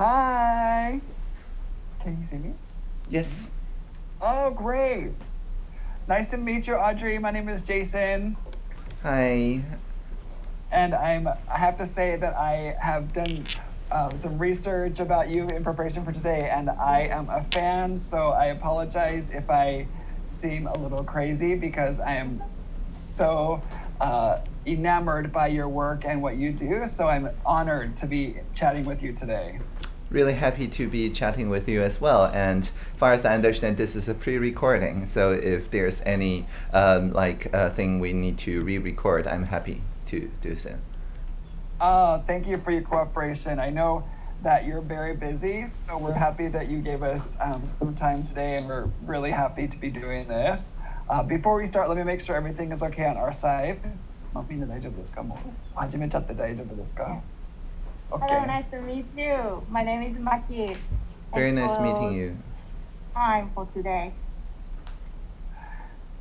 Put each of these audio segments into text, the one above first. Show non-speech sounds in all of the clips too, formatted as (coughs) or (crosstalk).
Hi. Can you see me? Yes. Oh, great. Nice to meet you, Audrey. My name is Jason. Hi. And I'm, I have to say that I have done uh, some research about you in preparation for today, and I am a fan, so I apologize if I seem a little crazy because I am so uh, enamored by your work and what you do. So I'm honored to be chatting with you today Really happy to be chatting with you as well. And as far as I understand, this is a pre-recording. So if there's any um, like uh, thing we need to re-record, I'm happy to do so. Oh, thank you for your cooperation. I know that you're very busy, so we're happy that you gave us um, some time today, and we're really happy to be doing this. Uh, before we start, let me make sure everything is okay on our side. みんな大丈夫ですかもう始めちゃって大丈夫ですか Hello, nice to meet you. My name is Maki. Very And nice for meeting you. Time for today.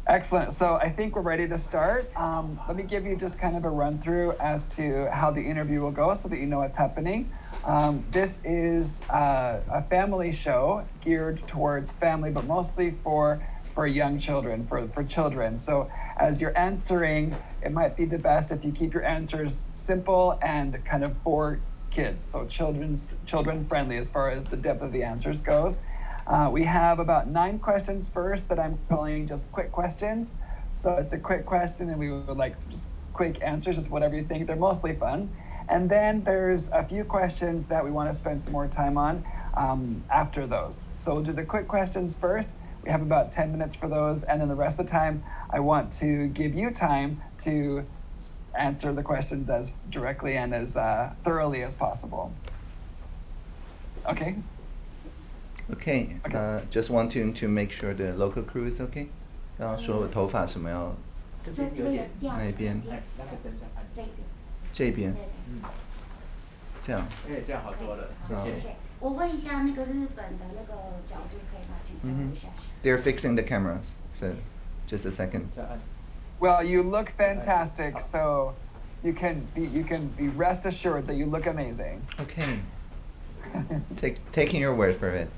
Excellent. So I think we're ready to start. Um, let me give you just kind of a run through as to how the interview will go so that you know what's happening. Um, this is uh, a family show geared towards family, but mostly for for young children, for, for children. So as you're answering, it might be the best if you keep your answers simple and kind of for kids. So children's children friendly as far as the depth of the answers goes. Uh, we have about nine questions first that I'm calling just quick questions. So it's a quick question, and we would like just quick answers, just whatever you think. They're mostly fun. And then there's a few questions that we want to spend some more time on um, after those. So we'll do the quick questions first. We have about 10 minutes for those, and then the rest of the time, I want to give you time to answer the questions as directly and as uh, thoroughly as possible. Okay. Okay. Okay. Uh, just want to to make sure the local crew is okay. 刚刚说我头发什么要这边有点哪一边？哎，那个等一下按，这边。这边对嗯，这样。哎，这样好多了，好谢谢。我问一下那个日本的那个角度，可以把镜头嗯哼一下下。 They're fixing the cameras. So just a second. ，Well, you look fantastic, so you can be you can be rest assured that you look amazing. Okay. (laughs) Take taking your word for it.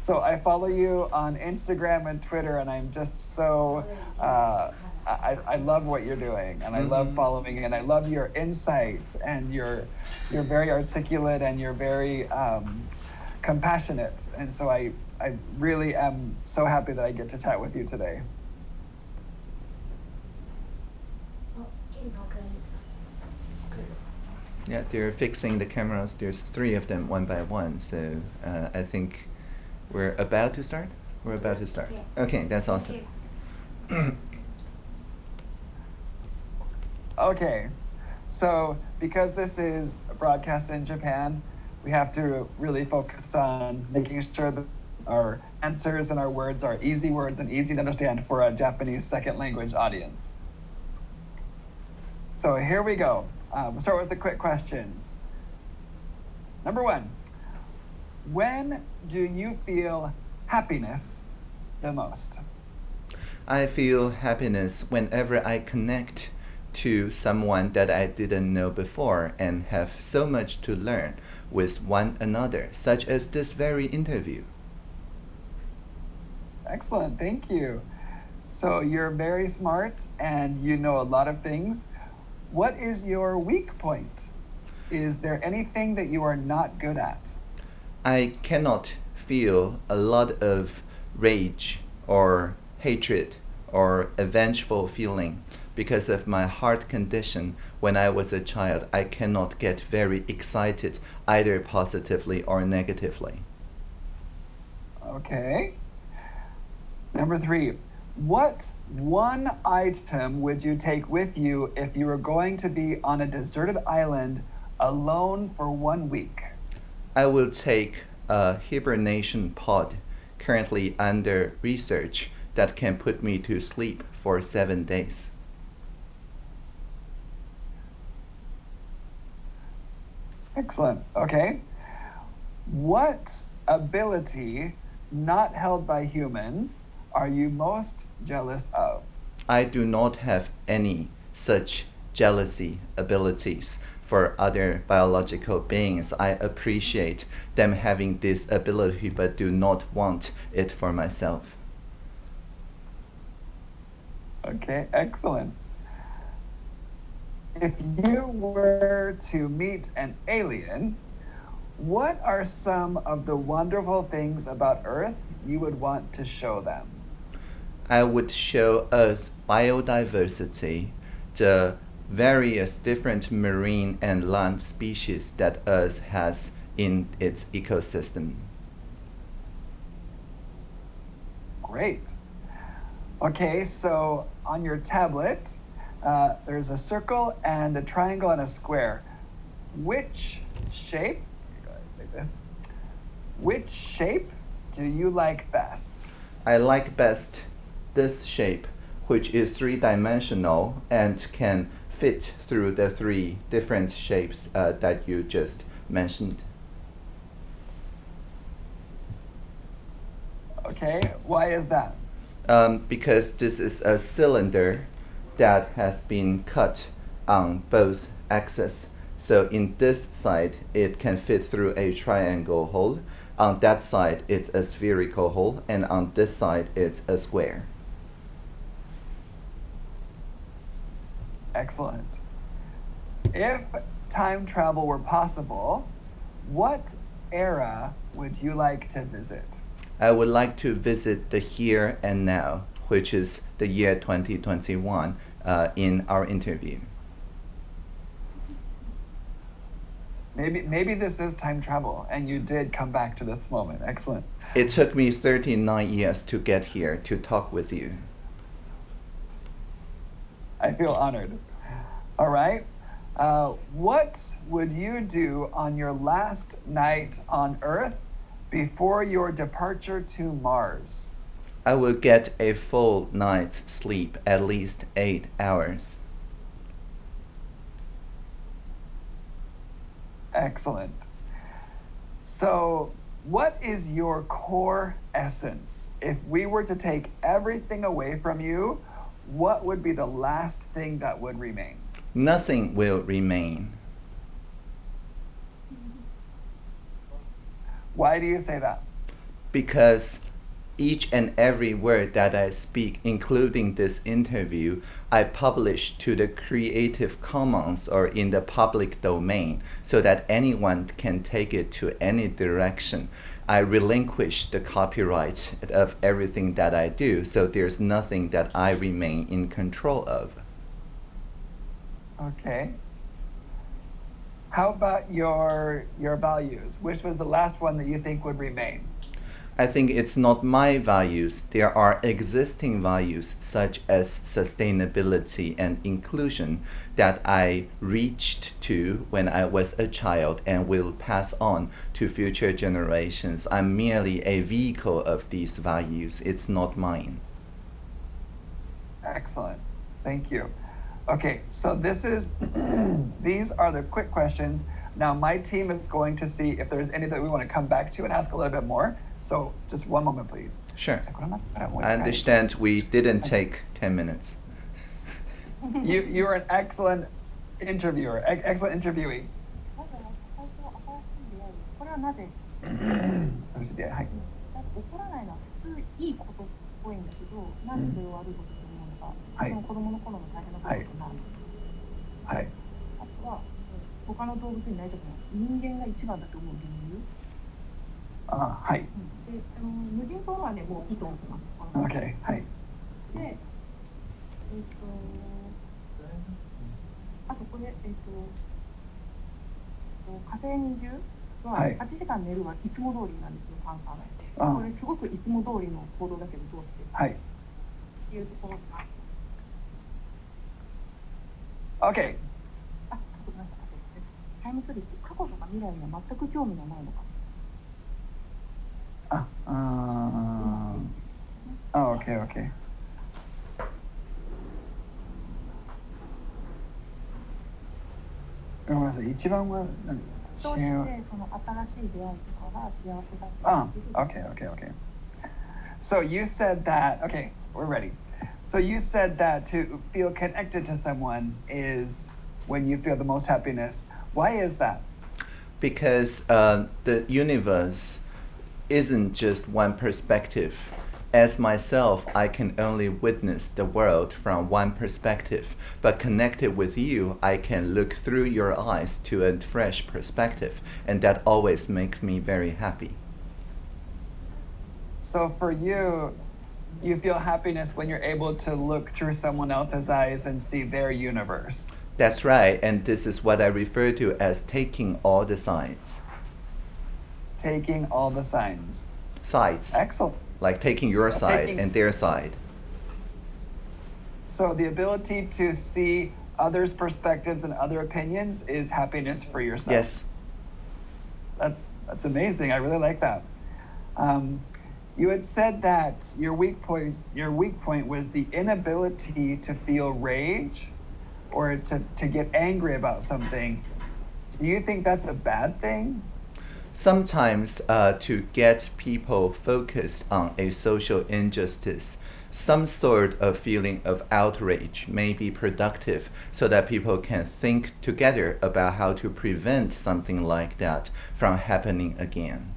So I follow you on Instagram and Twitter, and I'm just so uh, I, I love what you're doing, and I love Mhm. following, and I love your insights, and you're you're very articulate, and you're very um, compassionate, and so I I really am so happy that I get to chat with you today. Yeah, they're fixing the cameras. There's three of them, one by one. So uh, I think we're about to start. We're about to start. Yeah. Okay, that's awesome. (coughs) okay, so because this is broadcast in Japan, we have to really focus on making sure that our answers and our words are easy words and easy to understand for a Japanese second language audience. So here we go. Uh, we'll start with the quick questions. Number one When do you feel happiness the most? I feel happiness whenever I connect to someone that I didn't know before and have so much to learn with one another, such as this very interview. Excellent, thank you. So you're very smart and you know a lot of things. What is your weak point? Is there anything that you are not good at? I cannot feel a lot of rage or hatred or a vengeful feeling because of my heart condition when I was a child. I cannot get very excited either positively or negatively. Okay. Number three, what one item would you take with you if you were going to be on a deserted island alone for one week? I will take a hibernation pod currently under research that can put me to sleep for seven days. Excellent. Okay. What ability not held by humans are you most jealous of? I do not have any such jealousy abilities. for other biological beings. I appreciate them having this ability but do not want it for myself. Okay, excellent. If you were to meet an alien, what are some of the wonderful things about Earth you would want to show them? I would show Earth biodiversity, the various different marine and land species that Earth has in its ecosystem. Great. Okay, so on your tablet, uh, there's a circle and a triangle and a square. Which shape, like this, which shape do you like best? I like best this shape, which is three dimensional and can fit through the three different shapes uh, that you just mentioned. Okay, why is that? Um, because this is a cylinder that has been cut on both axes. So in this side, it can fit through a triangle hole. On that side, it's a spherical hole, and on this side, it's a square. Excellent. If time travel were possible, what era would you like to visit? I would like to visit the here and now, which is the year 2021, uh, in our interview. Maybe maybe this is time travel and you did come back to this moment. Excellent. It took me 39 years to get here to talk with you. I feel honored. All right. Uh, what would you do on your last night on Earth before your departure to Mars? I will get a full night's sleep, at least eight hours. Excellent. So, what is your core essence? If we were to take everything away from you, what would be the last thing that would remain? Nothing will remain. Why do you say that? because each and every word that I speak, including this interview, I publish to the Creative Commons or in the public domain so that anyone can take it to any direction. I relinquish the copyright of everything that I do, so there's nothing that I remain in control of. Okay. How about your your values? Which was the last one that you think would remain? I think it's not my values. There are existing values such as sustainability and inclusion that I reached to when I was a child and will pass on to future generations. I'm merely a vehicle of these values. It's not mine. Excellent. Thank you. Okay, so this is (clears throat) these are the quick questions. Now my team is going to see if there's any that we want to come back to and ask a little bit more. So just one moment, please. Sure. I I understand we didn't take 10 minutes. You you are an excellent interviewer, e- excellent interviewee. まず最初新しい出会いこれはなぜ はい。だって怒らないのは普通いいことっぽいんだけどなんでそれを悪いことと思うのか、はいその子供の頃の大変なこととか、はい。あとはえー他の動物になりたくない人間が一番だと思う理由、あはい。うん、 であの無人島はねもういいと思ってますあの Okay. はい。でえっ、とあとこれえっ、と火星に住ははい8時間寝るはいつも通りなんですよ、パンサーで。あこれすごくいつも通りの行動だけどどうして？はい。っていうところが、Okay. あ、あとごめんなさい。タイムスリップ、過去とか未来には全く興味がないのか。あ、あーあ、Okay, okay. ごめんなさい。一番は何どうしてその新しい出会いとかが幸せだったあっていう okay, okay, okay. So you said that, okay, we're ready. So you said that to feel connected to someone is when you feel the most happiness. Why is that? because uh, the universe isn't just one perspective. As myself, I can only witness the world from one perspective, but connected with you, I can look through your eyes to a fresh perspective, and that always makes me very happy. So for you, you feel happiness when you're able to look through someone else's eyes and see their universe. That's right, and this is what I refer to as taking all the sides. Taking all the signs. Sides, Excellent. like taking your side Taking- and their side. So the ability to see others' perspectives and other opinions is happiness for yourself. Yes, That's that's amazing. I really like that. Um, you had said that your weak point your weak point was the inability to feel rage or to, to get angry about something. Do you think that's a bad thing? Sometimes uh, to get people focused on a social injustice, some sort of feeling of outrage may be productive so that people can think together about how to prevent something like that from happening again.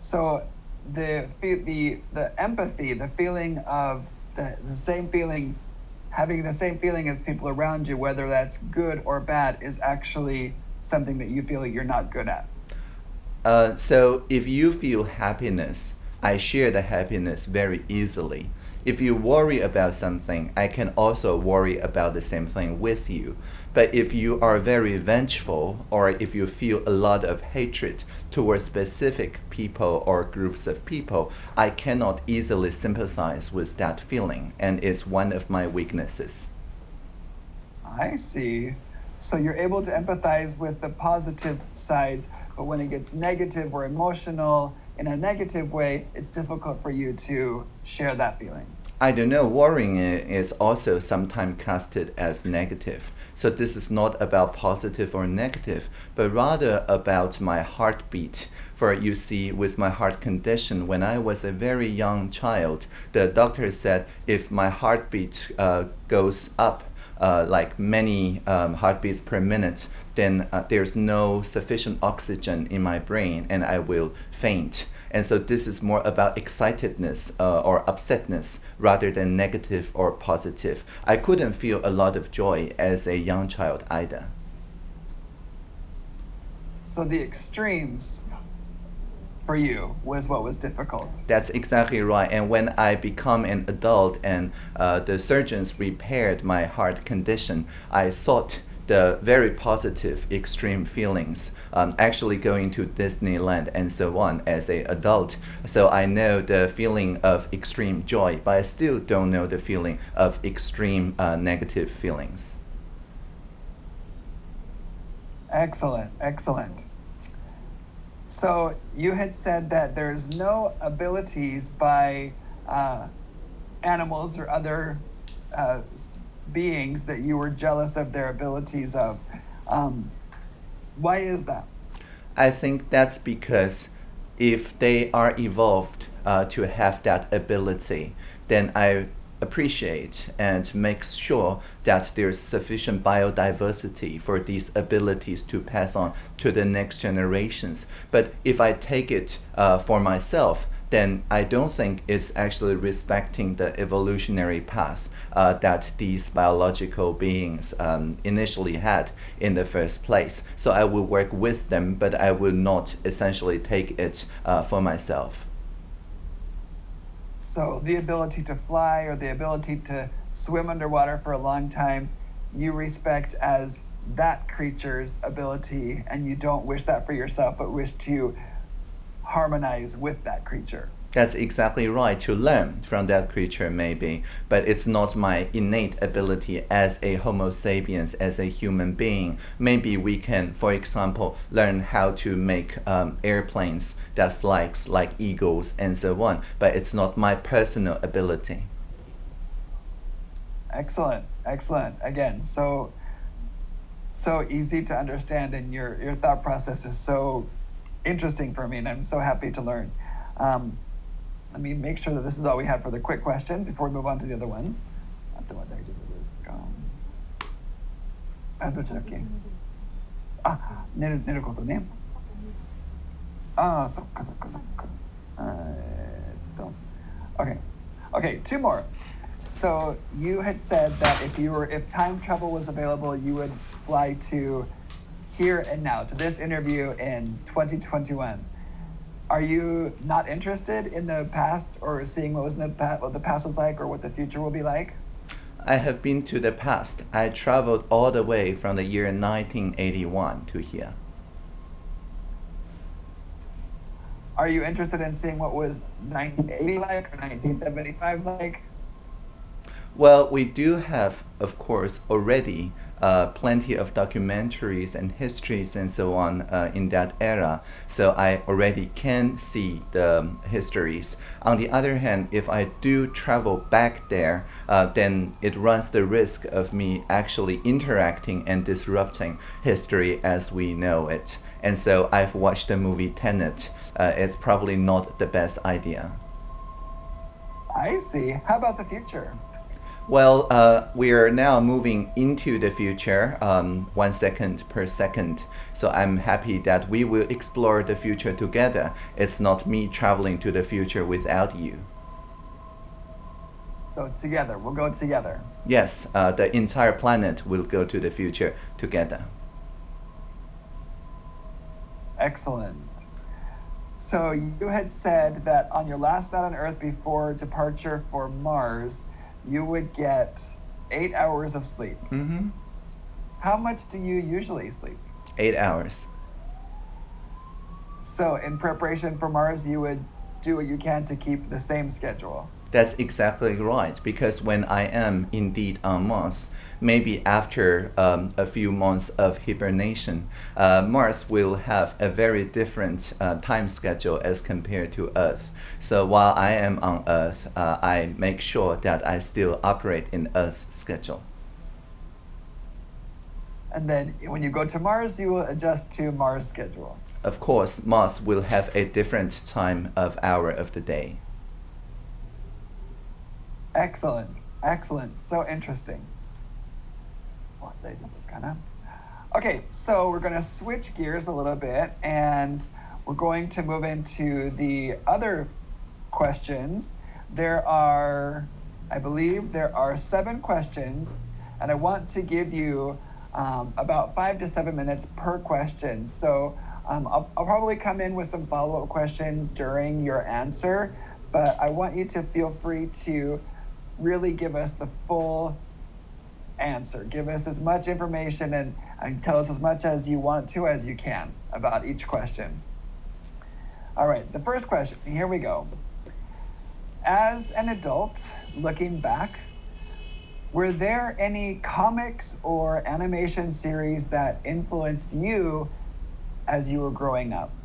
So the the the empathy, the feeling of the, the same feeling, having the same feeling as people around you, whether that's good or bad, is actually something that you feel like you're not good at. Uh, so if you feel happiness, I share the happiness very easily. If you worry about something, I can also worry about the same thing with you. But if you are very vengeful or if you feel a lot of hatred towards specific people or groups of people, I cannot easily sympathize with that feeling, and it's one of my weaknesses. I see. So you're able to empathize with the positive sides, but when it gets negative or emotional in a negative way, it's difficult for you to share that feeling. I don't know, worrying is also sometimes casted as negative. So this is not about positive or negative, but rather about my heartbeat. For you see, with my heart condition, when I was a very young child, the doctor said if my heartbeat uh, goes up, uh, like many um, heartbeats per minute, then uh, there's no sufficient oxygen in my brain and I will faint. And so this is more about excitedness uh, or upsetness rather than negative or positive. I couldn't feel a lot of joy as a young child either. So the extremes for you was what was difficult. That's exactly right. And when I become an adult and uh, the surgeons repaired my heart condition, I sought the very positive extreme feelings, um, actually going to Disneyland and so on as a adult. So I know the feeling of extreme joy, but I still don't know the feeling of extreme uh, negative feelings. Excellent, excellent. So you had said that there's no abilities by uh, animals or other uh, beings that you were jealous of their abilities of. Um, why is that? I think that's because if they are evolved uh, to have that ability, then I appreciate and make sure that there's sufficient biodiversity for these abilities to pass on to the next generations. But if I take it uh, for myself, then I don't think it's actually respecting the evolutionary path uh, that these biological beings um, initially had in the first place. So I will work with them, but I will not essentially take it uh, for myself. So the ability to fly or the ability to swim underwater for a long time, you respect as that creature's ability, and you don't wish that for yourself, but wish to harmonize with that creature. That's exactly right, to learn from that creature, maybe, but it's not my innate ability as a Homo sapiens, as a human being. Maybe we can, for example, learn how to make um, airplanes that flies like eagles and so on, but it's not my personal ability. Excellent, excellent. Again, so so easy to understand, and your your thought process is so interesting for me, and I'm so happy to learn. Um, let me make sure that this is all we have for the quick questions before we move on to the other ones. あとは大丈夫ですか あ、どっちだっけあ、寝る、寝ることね。ああ、そっかそっかそっか。えーっと。Okay. Okay, two more. So you had said that if you were if time travel was available, you would fly to here and now to this interview in 2021. Are you not interested in the past or seeing what was in the past, what the past was like, or what the future will be like? I have been to the past. I traveled all the way from the year 1981 to here. Are you interested in seeing what was 1980 like or 1975 like? Well, we do have, of course, already uh, plenty of documentaries and histories and so on uh, in that era. So I already can see the um, histories. On the other hand, if I do travel back there, uh, then it runs the risk of me actually interacting and disrupting history as we know it. And so I've watched the movie Tenet. Uh, it's probably not the best idea. I see. How about the future? Well, uh, we are now moving into the future, um, one second per second. So I'm happy that we will explore the future together. It's not me traveling to the future without you. So together, we'll go together. Yes, uh, the entire planet will go to the future together. Excellent. So you had said that on your last night on Earth before departure for Mars, you would get eight hours of sleep. hmm How much do you usually sleep? Eight hours. So in preparation for Mars, you would do what you can to keep the same schedule. That's exactly right. Because when I am indeed on Mars, maybe after um, a few months of hibernation, uh, Mars will have a very different uh, time schedule as compared to Earth. So while I am on Earth, uh, I make sure that I still operate in Earth's schedule. And then when you go to Mars, you will adjust to Mars schedule. Of course, Mars will have a different time of hour of the day. Excellent. Excellent. So interesting. Okay, so we're going to switch gears a little bit and we're going to move into the other questions. There are, I believe, there are seven questions, and I want to give you um, about five to seven minutes per question. So um, I'll, I'll probably come in with some follow up questions during your answer, but I want you to feel free to really give us the full answer. Give us as much information and, and tell us as much as you want to as you can about each question. All right, the first question, here we go. As an adult, looking back, were there any comics or animation series that influenced you as you were growing up?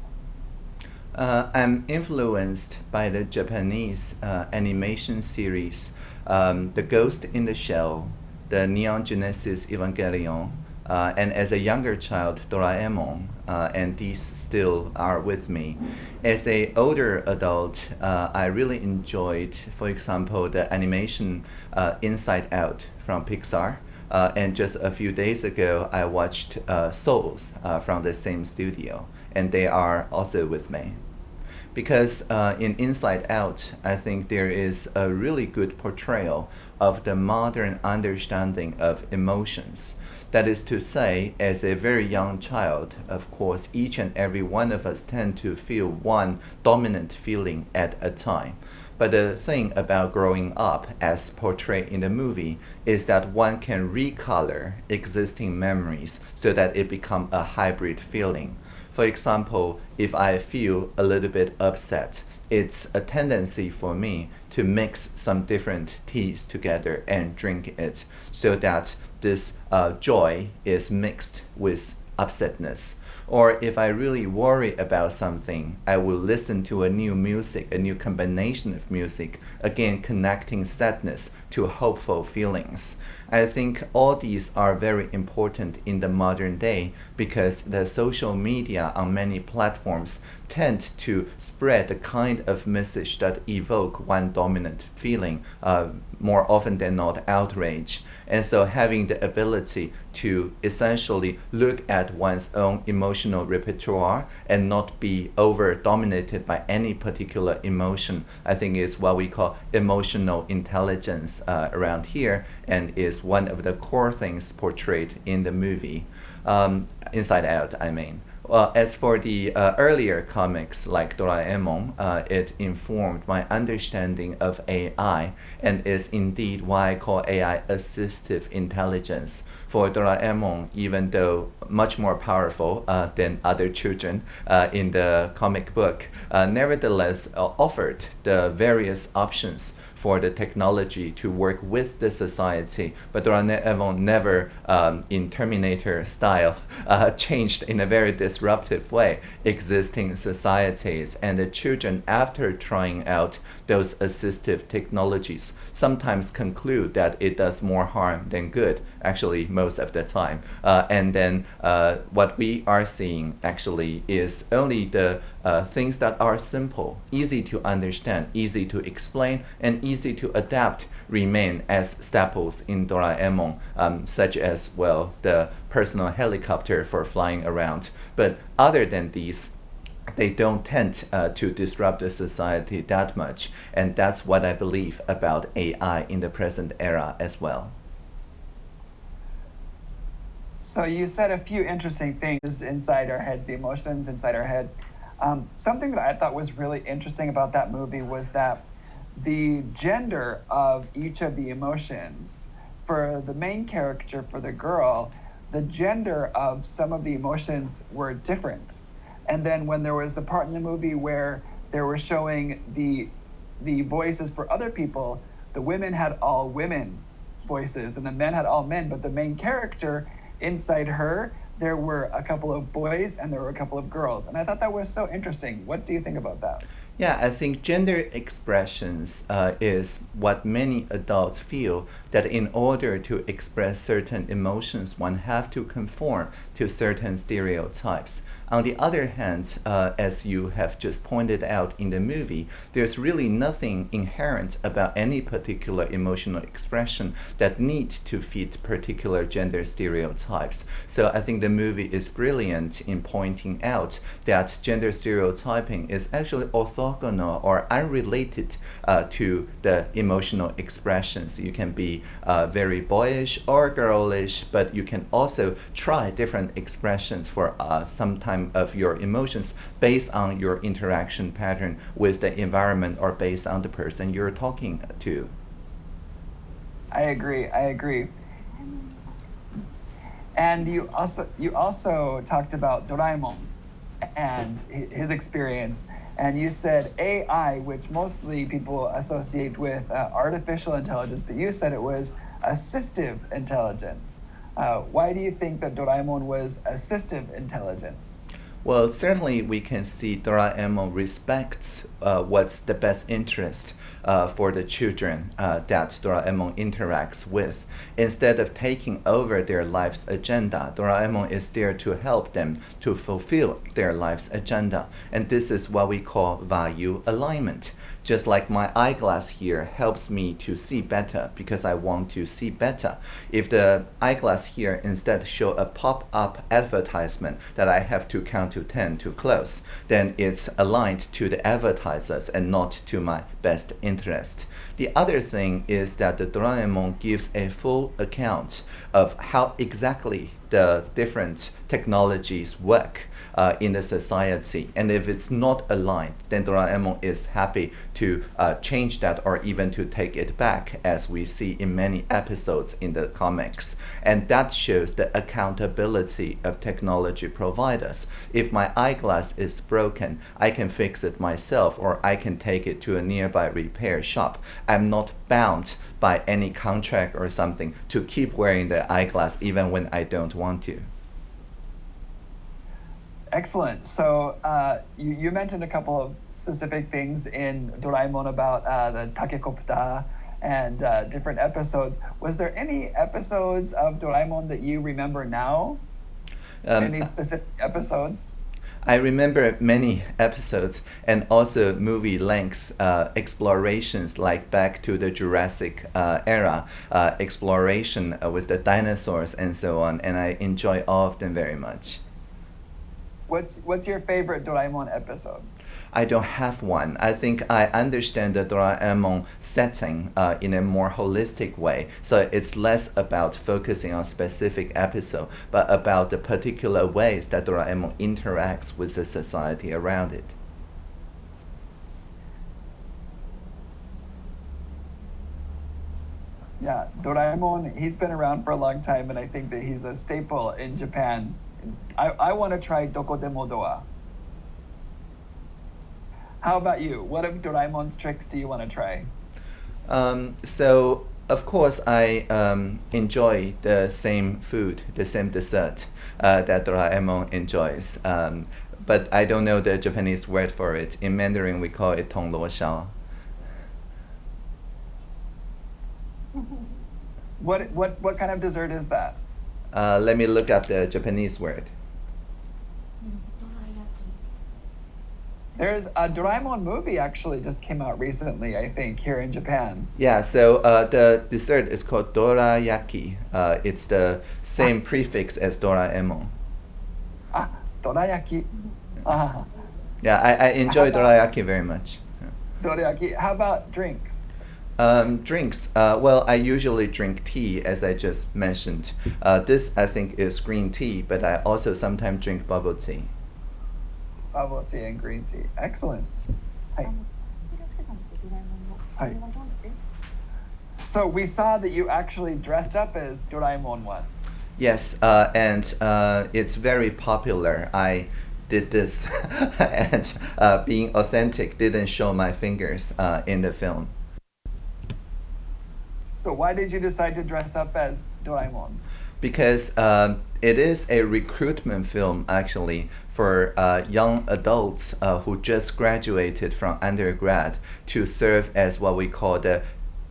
Uh, I'm influenced by the Japanese uh, animation series, um, The Ghost in the Shell, the Neon Genesis Evangelion, uh, and as a younger child, Doraemon, uh, and these still are with me. As a older adult, uh, I really enjoyed, for example, the animation uh, Inside Out from Pixar. Uh, and just a few days ago, I watched uh, Souls from the same studio, and they are also with me because uh, in Inside Out, I think there is a really good portrayal of the modern understanding of emotions. That is to say, as a very young child, of course, each and every one of us tend to feel one dominant feeling at a time. But the thing about growing up, as portrayed in the movie, is that one can recolor existing memories so that it becomes a hybrid feeling. For example, if I feel a little bit upset, it's a tendency for me to mix some different teas together and drink it so that this uh, joy is mixed with upsetness. Or if I really worry about something, I will listen to a new music, a new combination of music, again connecting sadness to hopeful feelings. I think all these are very important in the modern day because the social media on many platforms tend to spread the kind of message that evoke one dominant feeling, uh, more often than not outrage. And so having the ability to essentially look at one's own emotional repertoire and not be over dominated by any particular emotion, I think is what we call emotional intelligence uh, around here and is one of the core things portrayed in the movie. Um, Inside Out, I mean. Well, as for the uh, earlier comics like Doraemon, uh, it informed my understanding of AI and is indeed why I call AI assistive intelligence. For Doraemon, even though much more powerful uh, than other children uh, in the comic book, uh, nevertheless uh, offered the various options for the technology to work with the society. But Doraemon never, um, in Terminator style, (laughs) uh, changed in a very disruptive way existing societies. And the children, after trying out those assistive technologies, sometimes conclude that it does more harm than good, actually, most of the time. Uh, and then uh, what we are seeing actually is only the uh, things that are simple, easy to understand, easy to explain, and easy to adapt remain as staples in Doraemon, um, such as, well, the personal helicopter for flying around. But other than these, they don't tend uh, to disrupt the society that much. And that's what I believe about AI in the present era as well. So you said a few interesting things inside our head, the emotions inside our head. Um, something that I thought was really interesting about that movie was that the gender of each of the emotions for the main character, for the girl, the gender of some of the emotions were different. And then when there was the part in the movie where they were showing the the voices for other people, the women had all women voices and the men had all men, but the main character inside her, there were a couple of boys and there were a couple of girls. And I thought that was so interesting. What do you think about that? Yeah, I think gender expressions uh, is what many adults feel that in order to express certain emotions, one have to conform to certain stereotypes. On the other hand, uh, as you have just pointed out in the movie, there's really nothing inherent about any particular emotional expression that need to fit particular gender stereotypes. So I think the movie is brilliant in pointing out that gender stereotyping is actually orthogonal or unrelated uh, to the emotional expressions. You can be uh, very boyish or girlish, but you can also try different expressions for uh, some time of your emotions based on your interaction pattern with the environment or based on the person you're talking to. I agree. I agree. And you also you also talked about Doraemon and his experience, and you said AI, which mostly people associate with uh, artificial intelligence, but you said it was assistive intelligence. Uh, why do you think that Doraemon was assistive intelligence? Well, certainly we can see Doraemon respects uh, what's the best interest uh, for the children uh, that Doraemon interacts with. Instead of taking over their life's agenda, Doraemon is there to help them to fulfill their life's agenda. And this is what we call value alignment just like my eyeglass here helps me to see better because I want to see better. If the eyeglass here instead show a pop-up advertisement that I have to count to 10 to close, then it's aligned to the advertisers and not to my best interest. The other thing is that the Doraemon gives a full account of how exactly the different technologies work uh, in the society. And if it's not aligned, then Doraemon is happy to uh, change that or even to take it back, as we see in many episodes in the comics. And that shows the accountability of technology providers. If my eyeglass is broken, I can fix it myself or I can take it to a nearby repair shop. I'm not bound by any contract or something to keep wearing the eyeglass even when I don't want to. Excellent. So uh, you, you mentioned a couple of specific things in Doraemon about uh, the Takecopter and uh, different episodes. Was there any episodes of Doraemon that you remember now? Um, any specific episodes? I remember many episodes and also movie length uh, explorations like back to the Jurassic uh, era, uh, exploration uh, with the dinosaurs and so on, and I enjoy all of them very much. What's what's your favorite Doraemon episode? I don't have one. I think I understand the Doraemon setting uh, in a more holistic way. So it's less about focusing on specific episode, but about the particular ways that Doraemon interacts with the society around it. Yeah, Doraemon, he's been around for a long time, and I think that he's a staple in Japan. I, I want to try Dokodemo Doa. How about you? What of Doraemon's tricks do you want to try? Um, so of course I um, enjoy the same food, the same dessert uh, that Doraemon enjoys. Um, but I don't know the Japanese word for it. In Mandarin, we call it tong luo shao. (laughs) What what what kind of dessert is that? Uh, let me look up the Japanese word. There's a Doraemon movie actually just came out recently, I think, here in Japan. Yeah, so uh, the dessert is called dorayaki. Uh, it's the same ah. prefix as Doraemon. Ah, dorayaki. Ah. Yeah, I, I enjoy dorayaki very much. Dorayaki. How about drinks? Um, drinks. Uh, well, I usually drink tea, as I just mentioned. Uh, this, I think, is green tea, but I also sometimes drink bubble tea. Bubble tea and green tea. Excellent. Hi. Hi. So we saw that you actually dressed up as Doraemon once. Yes, uh, and uh, it's very popular. I did this, (laughs) and uh, being authentic didn't show my fingers uh, in the film. So why did you decide to dress up as Doraemon? because um, it is a recruitment film actually for uh, young adults uh, who just graduated from undergrad to serve as what we call the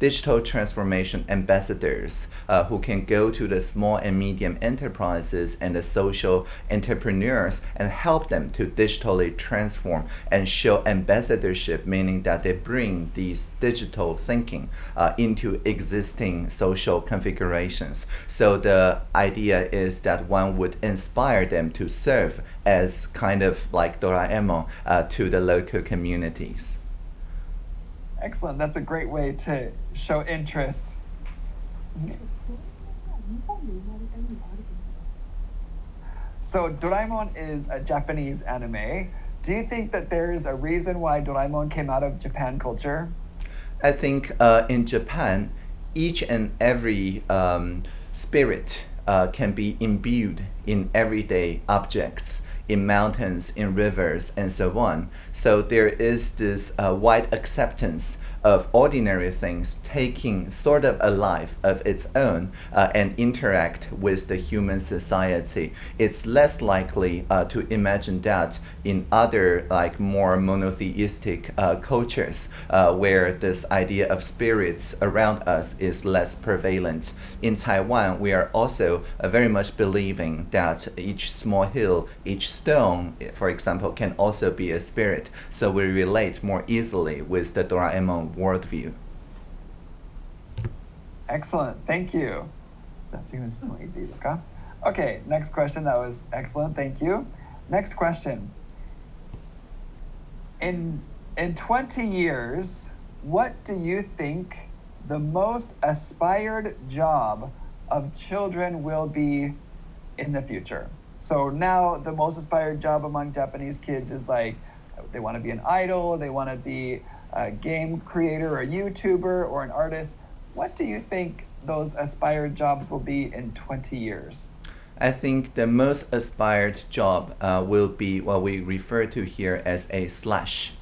digital transformation ambassadors uh, who can go to the small and medium enterprises and the social entrepreneurs and help them to digitally transform and show ambassadorship, meaning that they bring these digital thinking uh, into existing social configurations. So the idea is that one would inspire them to serve as kind of like Doraemon uh, to the local communities. Excellent. That's a great way to show interest. So Doraemon is a Japanese anime. Do you think that there is a reason why Doraemon came out of Japan culture? I think uh, in Japan, each and every um, spirit uh, can be imbued in everyday objects in mountains, in rivers, and so on. So there is this uh, wide acceptance of ordinary things taking sort of a life of its own uh, and interact with the human society. It's less likely uh, to imagine that in other like more monotheistic uh, cultures uh, where this idea of spirits around us is less prevalent in Taiwan, we are also uh, very much believing that each small hill, each stone, eh, for example, can also be a spirit. So we relate more easily with the Doraemon worldview. Excellent. Thank you. Okay, next question. That was excellent. Thank you. Next question. In in 20 years, what do you think the most aspired job of children will be in the future? So now the most aspired job among Japanese kids is like they want to be an idol, they want to be a game creator or a YouTuber or an artist. What do you think those aspired jobs will be in 20 years? I think the most aspired job uh, will be what we refer to here as a slash.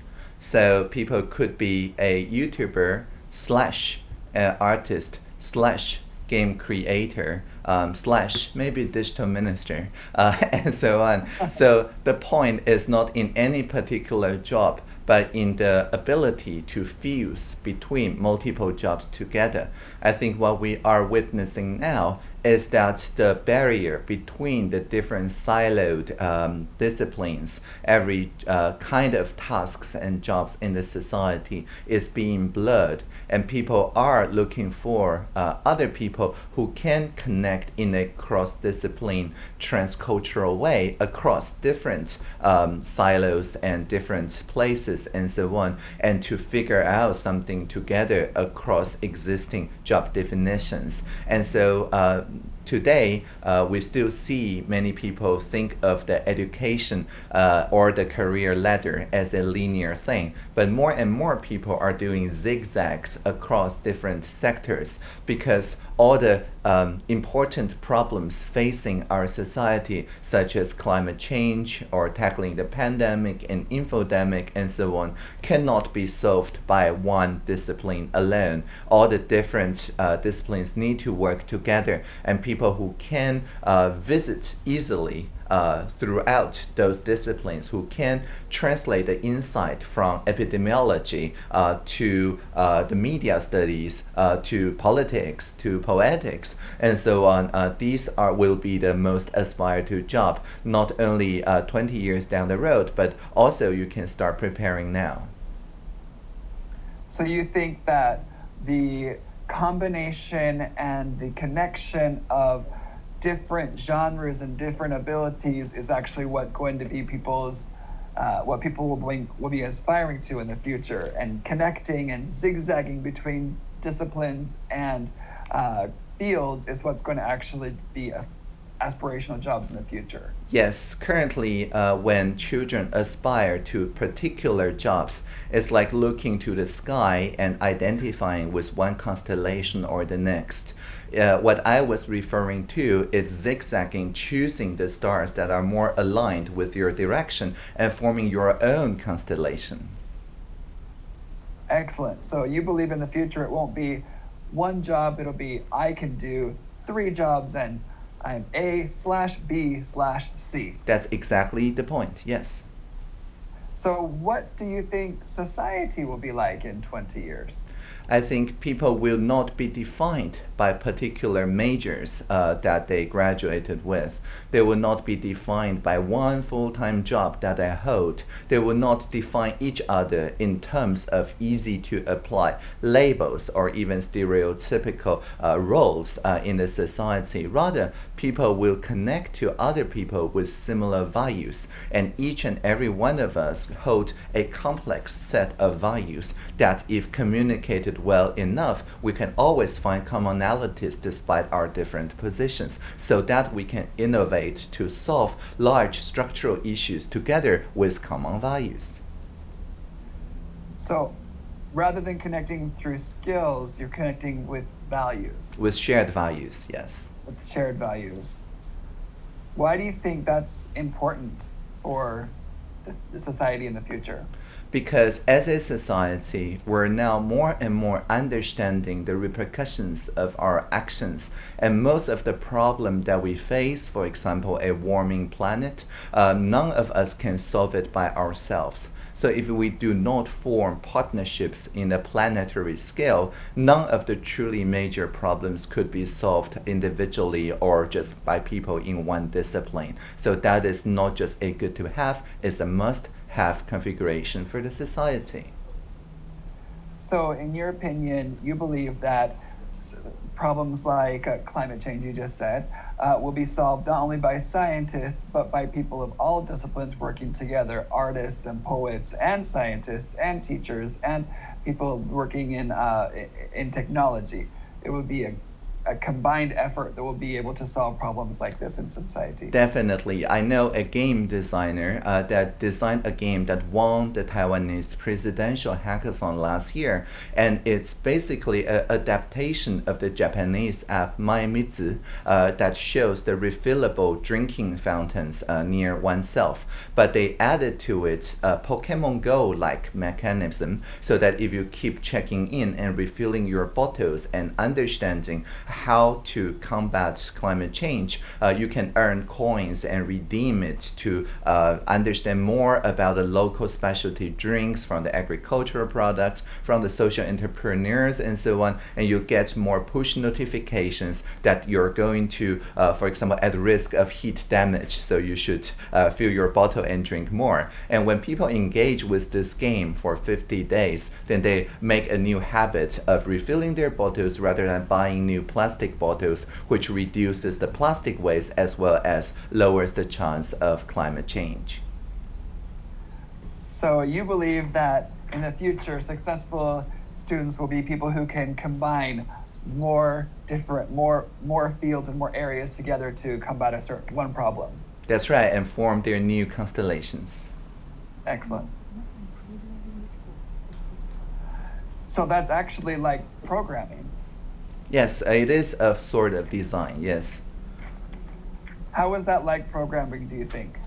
So people could be a YouTuber slash uh, artist slash game creator um, slash maybe digital minister uh, (laughs) and so on. so the point is not in any particular job but in the ability to fuse between multiple jobs together. I think what we are witnessing now is that the barrier between the different siloed um, disciplines, every uh, kind of tasks and jobs in the society is being blurred, and people are looking for uh, other people who can connect in a cross discipline, transcultural way across different um, silos and different places and so on, and to figure out something together across existing job definitions. And so uh, today uh, we still see many people think of the education uh, or the career ladder as a linear thing but more and more people are doing zigzags across different sectors because all the um, important problems facing our society such as climate change or tackling the pandemic and infodemic and so on cannot be solved by one discipline alone. All the different uh, disciplines need to work together and people who can uh, visit easily uh, throughout those disciplines who can translate the insight from epidemiology uh, to uh, the media studies uh, to politics to poetics and so on. Uh, these are will be the most aspired to job not only uh, 20 years down the road but also you can start preparing now. So you think that the combination and the connection of different genres and different abilities is actually what going to be people's uh, what people will be, will be aspiring to in the future and connecting and zigzagging between disciplines and uh, fields is what's going to actually be aspirational jobs in the future. Yes, currently, uh, when children aspire to particular jobs, it's like looking to the sky and identifying with one constellation or the next. Uh, what I was referring to is zigzagging, choosing the stars that are more aligned with your direction and forming your own constellation. Excellent. So you believe in the future it won't be one job, it'll be I can do three jobs and I'm A slash B slash C. That's exactly the point, yes. So, what do you think society will be like in 20 years? I think people will not be defined by particular majors uh, that they graduated with. They will not be defined by one full-time job that they hold. They will not define each other in terms of easy to apply labels or even stereotypical uh, roles uh, in the society. Rather, people will connect to other people with similar values and each and every one of us hold a complex set of values that if communicated well enough, we can always find commonalities despite our different positions so that we can innovate to solve large structural issues together with common values. So rather than connecting through skills, you're connecting with values. With shared values, yes. With shared values. Why do you think that's important for the society in the future? Because as a society, we're now more and more understanding the repercussions of our actions. And most of the problem that we face, for example, a warming planet, uh, none of us can solve it by ourselves. So if we do not form partnerships in a planetary scale, none of the truly major problems could be solved individually or just by people in one discipline. So that is not just a good to have, it's a must have configuration for the society. So, in your opinion, you believe that problems like uh, climate change, you just said, uh, will be solved not only by scientists, but by people of all disciplines working together artists and poets, and scientists, and teachers, and people working in, uh, in technology. It would be a a combined effort that will be able to solve problems like this in society. Definitely. I know a game designer uh, that designed a game that won the Taiwanese presidential hackathon last year. And it's basically an adaptation of the Japanese app mymizu uh, that shows the refillable drinking fountains uh, near oneself. But they added to it a Pokemon Go like mechanism so that if you keep checking in and refilling your bottles and understanding how to combat climate change, uh, you can earn coins and redeem it to uh, understand more about the local specialty drinks from the agricultural products, from the social entrepreneurs, and so on. And you get more push notifications that you're going to, uh, for example, at risk of heat damage. So you should fill your bottle and drink more. And when people engage with this game for 50 days, then they make a new habit of refilling their bottles rather than buying new plastic bottles, which reduces the plastic waste as well as lowers the chance of climate change. So you believe that in the future, successful students will be people who can combine more different, more more fields and more areas together to combat a certain one problem. That's right, and form their new constellations. Excellent. So that's actually like programming. Yes, it is a sort of design, yes. How is that like programming, do you think?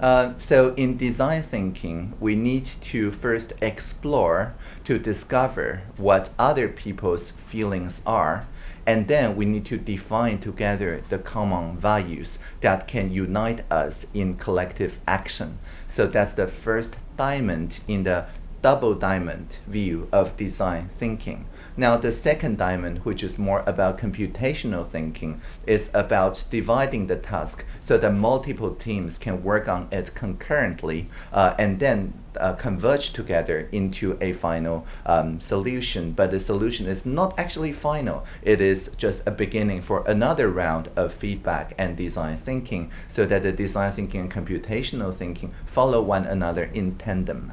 Uh, so in design thinking, we need to first explore to discover what other people's feelings are, and then we need to define together the common values that can unite us in collective action. So that's the first diamond in the double diamond view of design thinking. Now, the second diamond, which is more about computational thinking, is about dividing the task so that multiple teams can work on it concurrently uh, and then uh, converge together into a final um, solution. But the solution is not actually final, it is just a beginning for another round of feedback and design thinking so that the design thinking and computational thinking follow one another in tandem.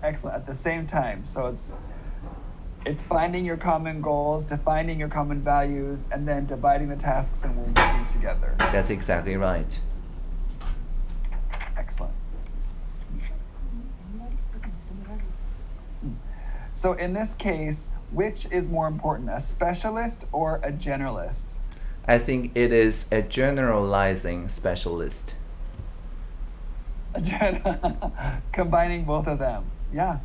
Excellent. At the same time, so it's it's finding your common goals, defining your common values, and then dividing the tasks and working together. That's exactly right. Excellent. So in this case, which is more important, a specialist or a generalist? I think it is a generalizing specialist. A (laughs) gen- Combining both of them. Yeah.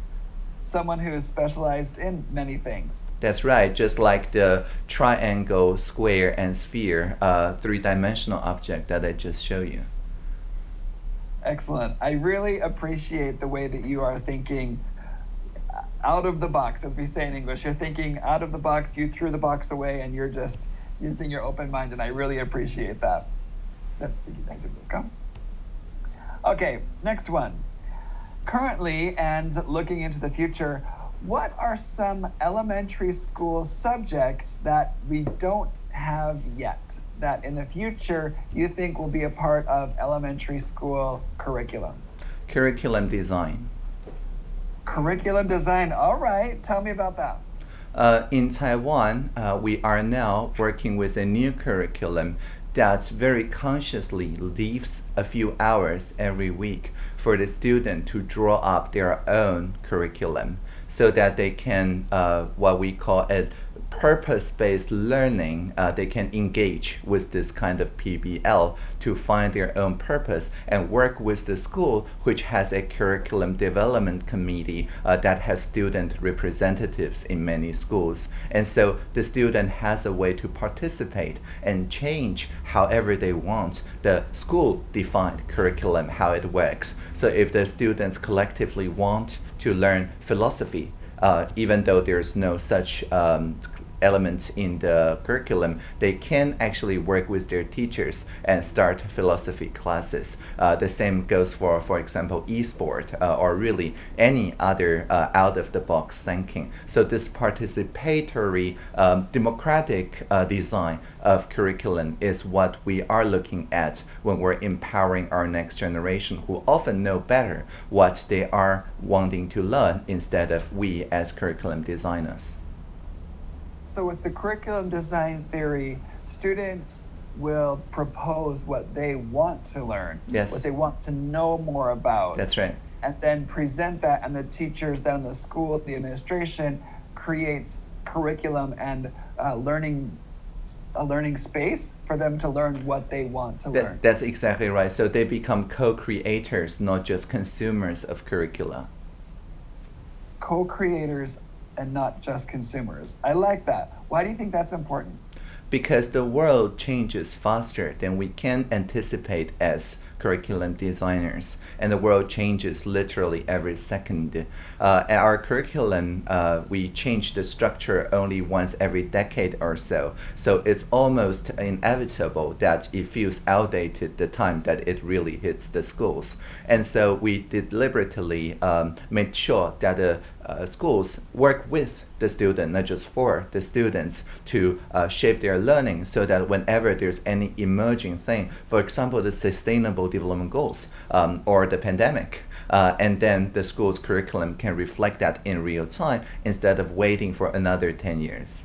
Someone who is specialized in many things. That's right, just like the triangle, square, and sphere uh, three dimensional object that I just showed you. Excellent. I really appreciate the way that you are thinking out of the box, as we say in English. You're thinking out of the box, you threw the box away, and you're just using your open mind, and I really appreciate that. Okay, next one. Currently, and looking into the future, what are some elementary school subjects that we don't have yet that in the future you think will be a part of elementary school curriculum? Curriculum design. Curriculum design. All right. Tell me about that. Uh, in Taiwan, uh, we are now working with a new curriculum that very consciously leaves a few hours every week for the student to draw up their own curriculum so that they can, uh, what we call it, purpose-based learning, uh, they can engage with this kind of PBL to find their own purpose and work with the school, which has a curriculum development committee uh, that has student representatives in many schools. And so the student has a way to participate and change however they want the school-defined curriculum, how it works. So if the students collectively want to learn philosophy, uh, even though there's no such um, element in the curriculum, they can actually work with their teachers and start philosophy classes. Uh, the same goes for, for example, e-sport uh, or really any other uh, out-of-the-box thinking. So this participatory, um, democratic uh, design of curriculum is what we are looking at when we're empowering our next generation who often know better what they are wanting to learn instead of we as curriculum designers so with the curriculum design theory, students will propose what they want to learn, yes. what they want to know more about. That's right. And then present that, and the teachers then the school, the administration creates curriculum and uh, learning a learning space for them to learn what they want to that, learn. That's exactly right. So they become co-creators, not just consumers of curricula. Co-creators and not just consumers. I like that. Why do you think that's important? Because the world changes faster than we can anticipate as curriculum designers, and the world changes literally every second. Uh, our curriculum, uh, we change the structure only once every decade or so, so it's almost inevitable that it feels outdated the time that it really hits the schools. And so we deliberately um, made sure that the uh, schools work with the student, not just for the students, to uh, shape their learning so that whenever there's any emerging thing, for example, the Sustainable Development Goals um, or the pandemic, uh, and then the school's curriculum can reflect that in real time instead of waiting for another 10 years.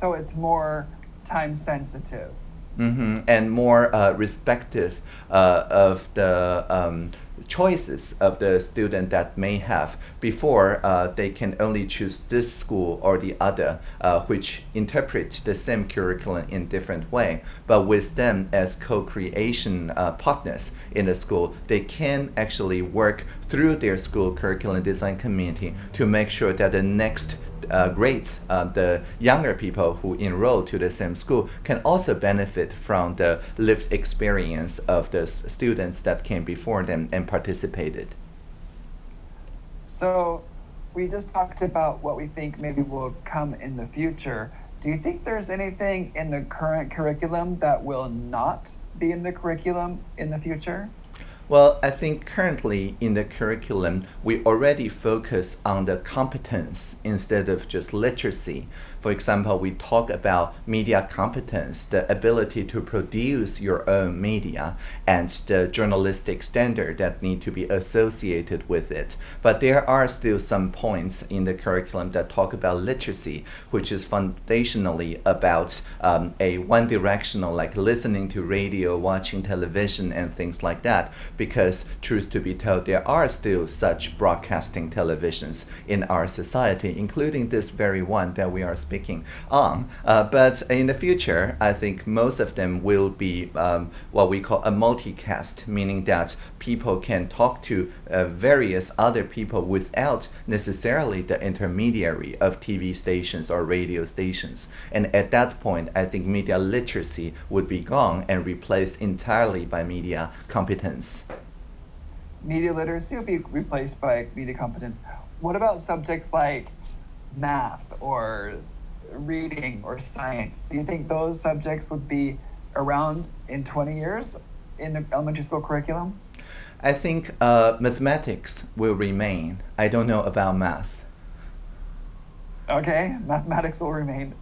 So it's more time sensitive. Mm-hmm. And more uh, respective uh, of the um, choices of the student that may have before uh, they can only choose this school or the other uh, which interpret the same curriculum in different way but with them as co-creation uh, partners in the school they can actually work through their school curriculum design community to make sure that the next uh, grades, uh, the younger people who enroll to the same school can also benefit from the lived experience of the students that came before them and participated. So we just talked about what we think maybe will come in the future. Do you think there's anything in the current curriculum that will not be in the curriculum in the future? Well, I think currently in the curriculum, we already focus on the competence instead of just literacy. For example, we talk about media competence, the ability to produce your own media, and the journalistic standard that need to be associated with it. But there are still some points in the curriculum that talk about literacy, which is foundationally about um, a one-directional, like listening to radio, watching television, and things like that. Because truth to be told, there are still such broadcasting televisions in our society, including this very one that we are speaking on. Uh, but in the future, I think most of them will be um, what we call a multicast, meaning that people can talk to uh, various other people without necessarily the intermediary of TV stations or radio stations. And at that point, I think media literacy would be gone and replaced entirely by media competence. Media literacy will be replaced by media competence. What about subjects like math or reading or science? Do you think those subjects would be around in 20 years in the elementary school curriculum? I think uh, mathematics will remain. I don't know about math. Okay, mathematics will remain.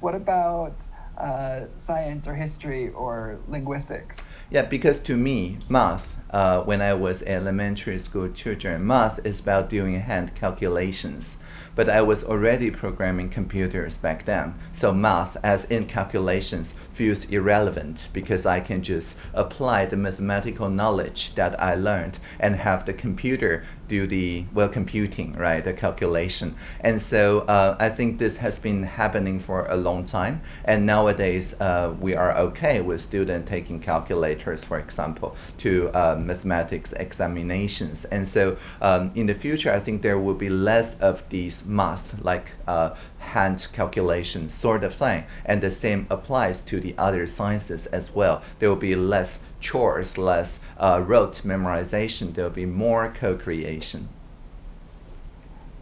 What about uh, science or history or linguistics? Yeah, because to me, math, uh, when I was elementary school children, math is about doing hand calculations but I was already programming computers back then. So math, as in calculations, feels irrelevant because I can just apply the mathematical knowledge that I learned and have the computer do the well computing, right, the calculation. And so uh, I think this has been happening for a long time. And nowadays uh, we are okay with students taking calculators, for example, to uh, mathematics examinations. And so um, in the future, I think there will be less of these math, like uh, hand calculation sort of thing. And the same applies to the other sciences as well. There will be less chores, less uh, rote memorization. There will be more co-creation.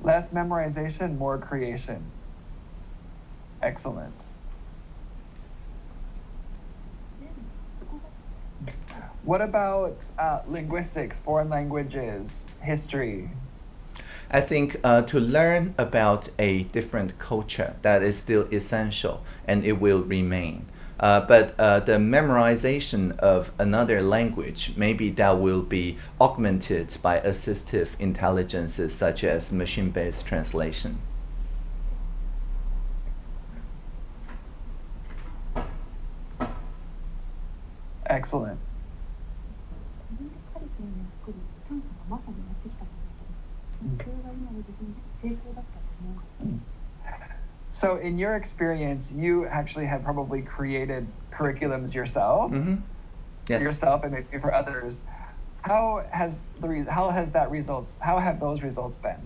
Less memorization, more creation. Excellent. What about uh, linguistics, foreign languages, history? I think uh, to learn about a different culture that is still essential and it will remain. Uh, but uh, the memorization of another language, maybe that will be augmented by assistive intelligences such as machine-based translation. Excellent. So, in your experience, you actually have probably created curriculums yourself, Mm-hmm. Yes. yourself, and maybe for others. How has the re- how has that results? How have those results been?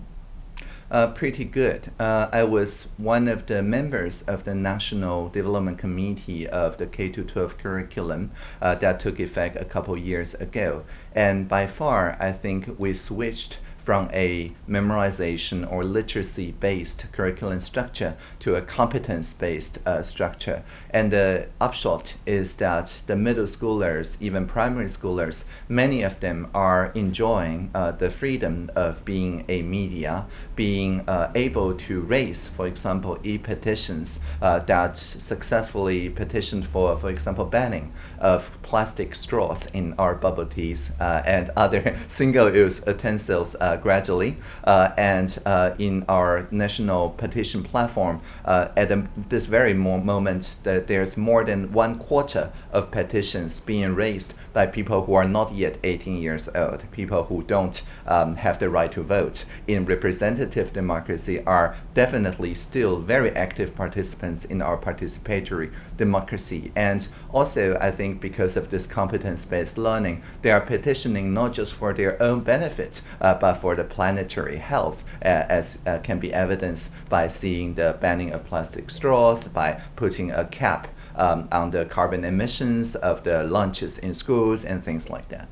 Uh, pretty good. Uh, I was one of the members of the National Development Committee of the K 12 curriculum uh, that took effect a couple years ago. And by far, I think we switched from a memorization or literacy based curriculum structure to a competence based uh, structure. And the upshot is that the middle schoolers, even primary schoolers, many of them are enjoying uh, the freedom of being a media, being uh, able to raise, for example, e petitions uh, that successfully petitioned for, for example, banning of plastic straws in our bubble teas uh, and other (laughs) single use utensils uh, gradually. Uh, and uh, in our national petition platform, uh, at the, this very moment, there's more than one quarter of petitions being raised by people who are not yet 18 years old, people who don't um, have the right to vote in representative democracy are definitely still very active participants in our participatory democracy. And also, I think because of this competence-based learning, they are petitioning not just for their own benefit, uh, but for the planetary health, uh, as uh, can be evidenced by seeing the banning of plastic straws, by putting a cap um, on the carbon emissions of the lunches in schools and things like that.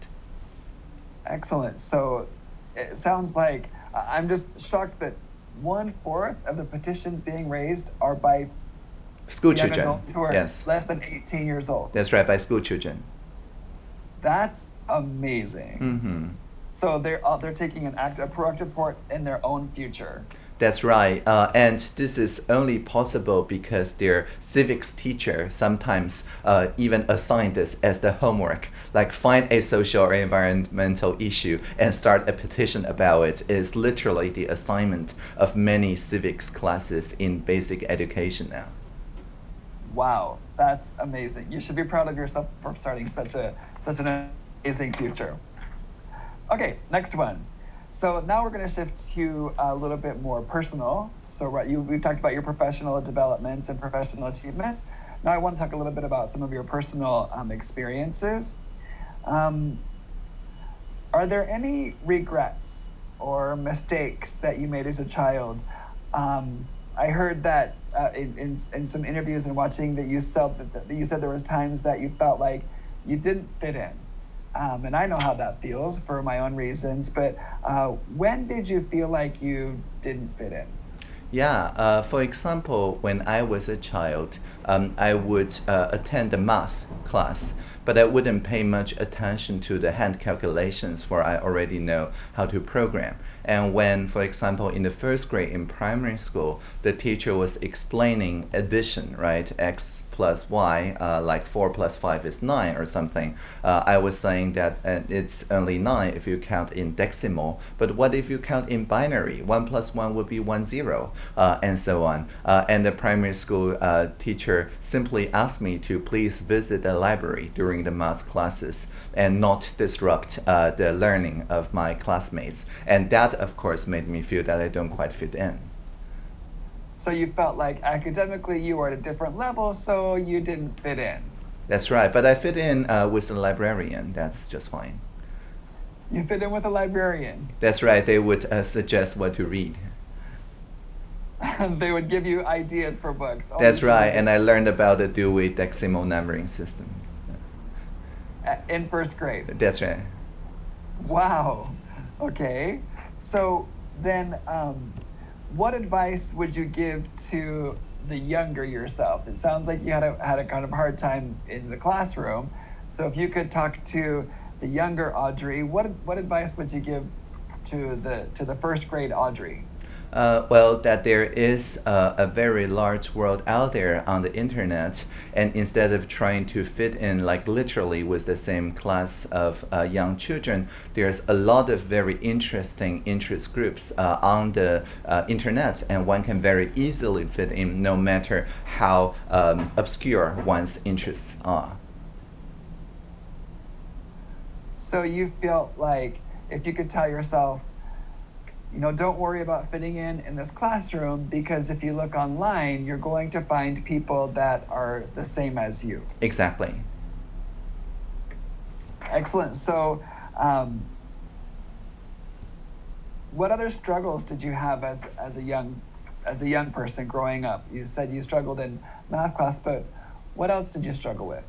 Excellent. So it sounds like I- I'm just shocked that one fourth of the petitions being raised are by School children, adults who are yes, less than 18 years old. that's right, by school children. That's amazing. hmm So they're uh, they're taking an act, a proactive part in their own future. That's right. Uh, and this is only possible because their civics teacher sometimes uh, even assign this as the homework. Like find a social or environmental issue and start a petition about it is literally the assignment of many civics classes in basic education now. Wow, that's amazing. You should be proud of yourself for starting such a such an amazing future. Okay, next one. So now we're going to shift to a little bit more personal. So right, you we've talked about your professional development and professional achievements. Now I want to talk a little bit about some of your personal um, experiences. Um, are there any regrets or mistakes that you made as a child? Um, I heard that uh, in, in, in some interviews and watching that you felt that, that you said there was times that you felt like you didn't fit in. Um, and I know how that feels for my own reasons. But uh, when did you feel like you didn't fit in? Yeah, uh, for example, when I was a child, um, I would uh, attend the math class, but I wouldn't pay much attention to the hand calculations, for I already know how to program. And when, for example, in the first grade in primary school, the teacher was explaining addition, right? X plus y, uh, like 4 plus 5 is 9 or something, uh, I was saying that uh, it's only 9 if you count in decimal, but what if you count in binary? 1 plus 1 would be 1 0, uh, and so on. Uh, and the primary school uh, teacher simply asked me to please visit the library during the math classes and not disrupt the learning of my classmates. And that, of course, made me feel that I don't quite fit in. So you felt like academically you were at a different level, so you didn't fit in. That's right, but I fit in uh, with a librarian. That's just fine. You fit in with a librarian. That's right. They would uh, suggest what to read. (laughs) they would give you ideas for books. Oh, That's right, and I learned about the Dewey Decimal Numbering System. in first grade. That's right. Wow. Okay. So then, um, what advice would you give to the younger yourself? It sounds like you had a had a kind of hard time in the classroom. So if you could talk to the younger Audrey, what what advice would you give to the to the first grade Audrey? Uh, well, that there is uh, a very large world out there on the internet, and instead of trying to fit in like literally with the same class of uh, young children, there's a lot of very interesting interest groups uh, on the uh, internet, and one can very easily fit in no matter how um, obscure one's interests are. So you felt like if you could tell yourself, you know, don't worry about fitting in in this classroom because if you look online, you're going to find people that are the same as you. Exactly. Excellent. So, um, what other struggles did you have as as a young as a young person growing up? You said you struggled in math class, but what else did you struggle with?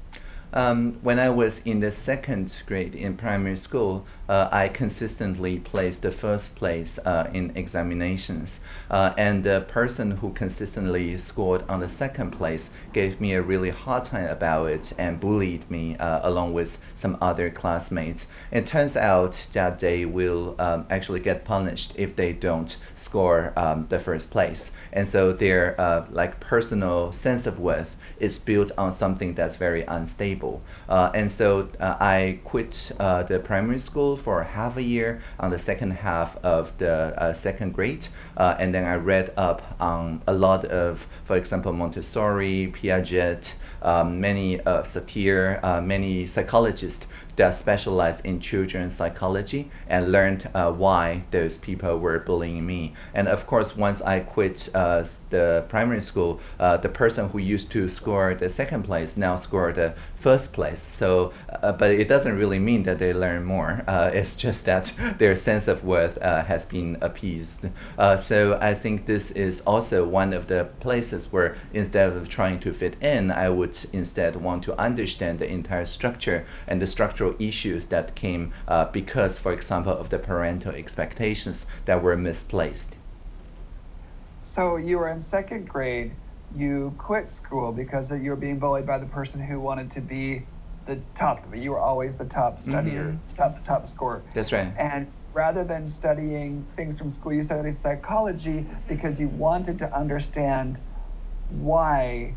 Um, when I was in the second grade in primary school, uh, I consistently placed the first place uh, in examinations. Uh, and the person who consistently scored on the second place gave me a really hard time about it and bullied me uh, along with some other classmates. It turns out that they will um, actually get punished if they don't score um, the first place. And so their uh, like personal sense of worth is built on something that's very unstable. Uh, and so uh, I quit uh, the primary school for half a year on the second half of the uh, second grade. Uh, and then I read up on a lot of, for example, Montessori, Piaget, many uh, Satir, uh, many psychologists that specialized in children's psychology and learned uh, why those people were bullying me. And of course, once I quit uh, the primary school, uh, the person who used to score the second place now scored the first place. So, uh, but it doesn't really mean that they learn more. Uh, (laughs) it's just that (laughs) their sense of worth uh, has been appeased. Uh, so I think this is also one of the places where instead of trying to fit in, I would instead want to understand the entire structure and the structural issues that came uh, because, for example, of the parental expectations that were misplaced. So you were in second grade. You quit school because you were being bullied by the person who wanted to be the top. You were always the top studier, Mhm. top top scorer. That's right. And rather than studying things from school, you studied psychology because you wanted to understand why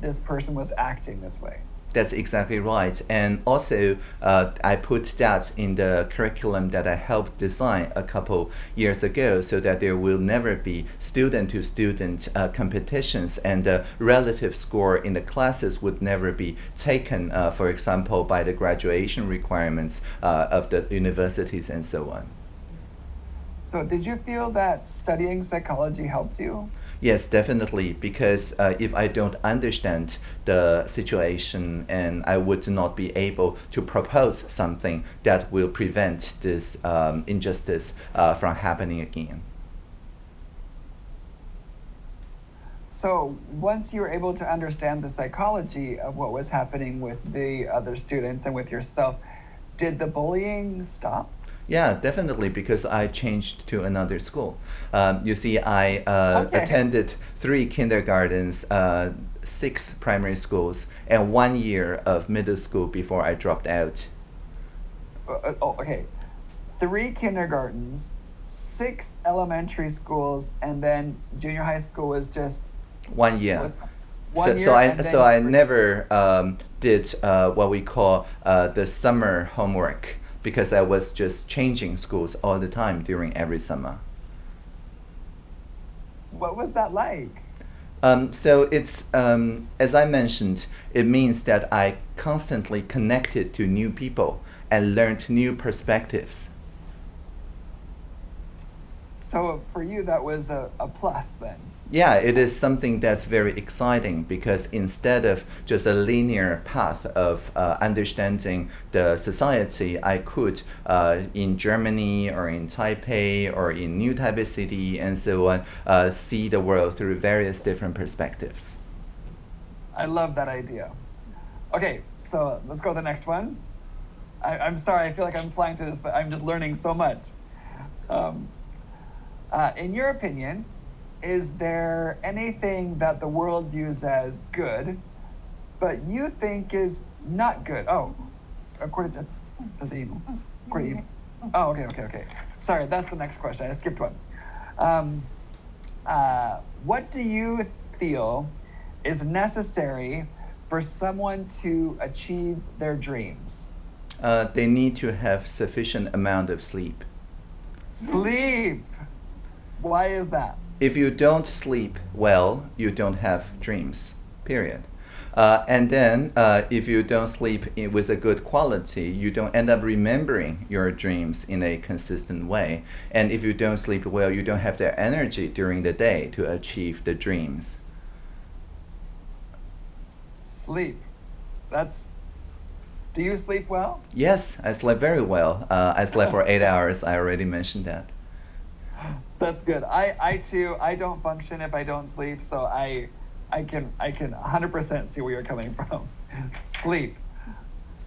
this person was acting this way. That's exactly right. And also, uh, I put that in the curriculum that I helped design a couple years ago so that there will never be student to student uh, competitions and the relative score in the classes would never be taken, uh, for example, by the graduation requirements uh, of the universities and so on. So did you feel that studying psychology helped you? Yes, definitely. Because uh, if I don't understand the situation, and I would not be able to propose something that will prevent this um, injustice uh, from happening again. So once you were able to understand the psychology of what was happening with the other students and with yourself, did the bullying stop? Yeah, definitely, because I changed to another school. Um, you see, I uh, Okay. attended three kindergartens, uh, six primary schools, and one year of middle school before I dropped out. Uh, uh, oh, okay. Three kindergartens, six elementary schools, and then junior high school was just One year. one so, year. so I so I never um, did uh, what we call uh, the summer homework because I was just changing schools all the time during every summer. What was that like? Um, so it's um, as I mentioned, it means that I constantly connected to new people and learned new perspectives. So for you, that was a, a plus then. Yeah, it is something that's very exciting because instead of just a linear path of uh, understanding the society, I could, uh, in Germany or in Taipei or in New Taipei City and so on, uh, see the world through various different perspectives. I love that idea. Okay, so let's go to the next one. I, I'm sorry, I feel like I'm flying through this, but I'm just learning so much. Um, uh, in your opinion, is there anything that the world views as good, but you think is not good? Oh, according to, to the, according to, oh, okay, okay, okay. Sorry, that's the next question. I skipped one. Um, uh, what do you feel is necessary for someone to achieve their dreams? Uh, they need to have sufficient amount of sleep. Sleep. Why is that? If you don't sleep well, you don't have dreams. Period. Uh, and then, uh, if you don't sleep i- with a good quality, you don't end up remembering your dreams in a consistent way. And if you don't sleep well, you don't have the energy during the day to achieve the dreams. Sleep. That's. Do you sleep well? Yes, I slept very well. Uh, I slept for eight hours. I already mentioned that. That's good. I, I too, I don't function if I don't sleep, so I, I can, I can 100% see where you're coming (laughs) from. sleep.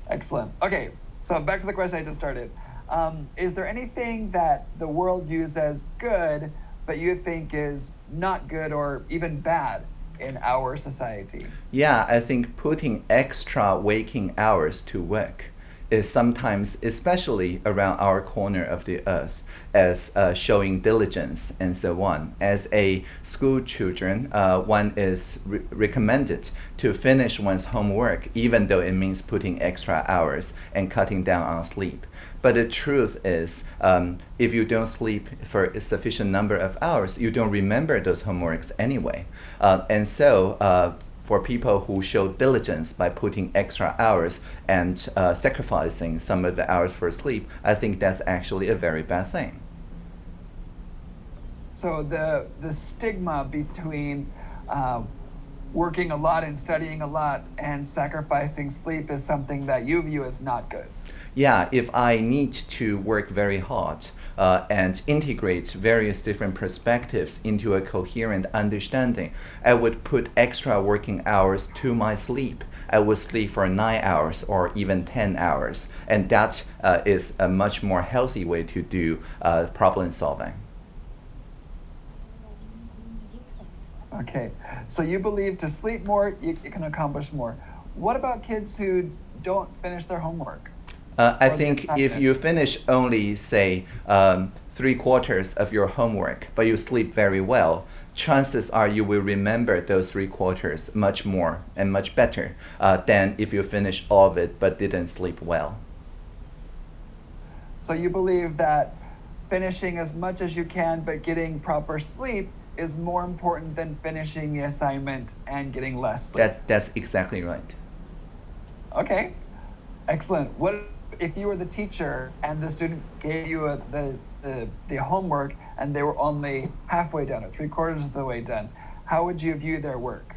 Excellent. Okay, so back to the question I just started. Um, is there anything that the world views as good, but you think is not good or even bad in our society? Yeah, I think putting extra waking hours to work is sometimes, especially around our corner of the earth, as uh, showing diligence and so on. As a school children, uh, one is re recommended to finish one's homework, even though it means putting extra hours and cutting down on sleep. But the truth is, um, if you don't sleep for a sufficient number of hours, you don't remember those homeworks anyway. Uh, and so, uh, for people who show diligence by putting extra hours and uh, sacrificing some of the hours for sleep, I think that's actually a very bad thing. So the the stigma between uh, working a lot and studying a lot and sacrificing sleep is something that you view as not good. Yeah, if I need to work very hard, uh, and integrate various different perspectives into a coherent understanding. I would put extra working hours to my sleep. I would sleep for nine hours or even 10 hours. And that uh, is a much more healthy way to do uh, problem solving. Okay, so you believe to sleep more, you, you can accomplish more. What about kids who don't finish their homework? Uh, I think if you finish only, say, um, three quarters of your homework, but you sleep very well, chances are you will remember those three quarters much more and much better uh, than if you finish all of it but didn't sleep well. So you believe that finishing as much as you can but getting proper sleep is more important than finishing the assignment and getting less sleep. That, that's exactly right. Okay, excellent. What if you were the teacher and the student gave you a, the, the, the homework and they were only halfway done or three quarters of the way done, how would you view their work?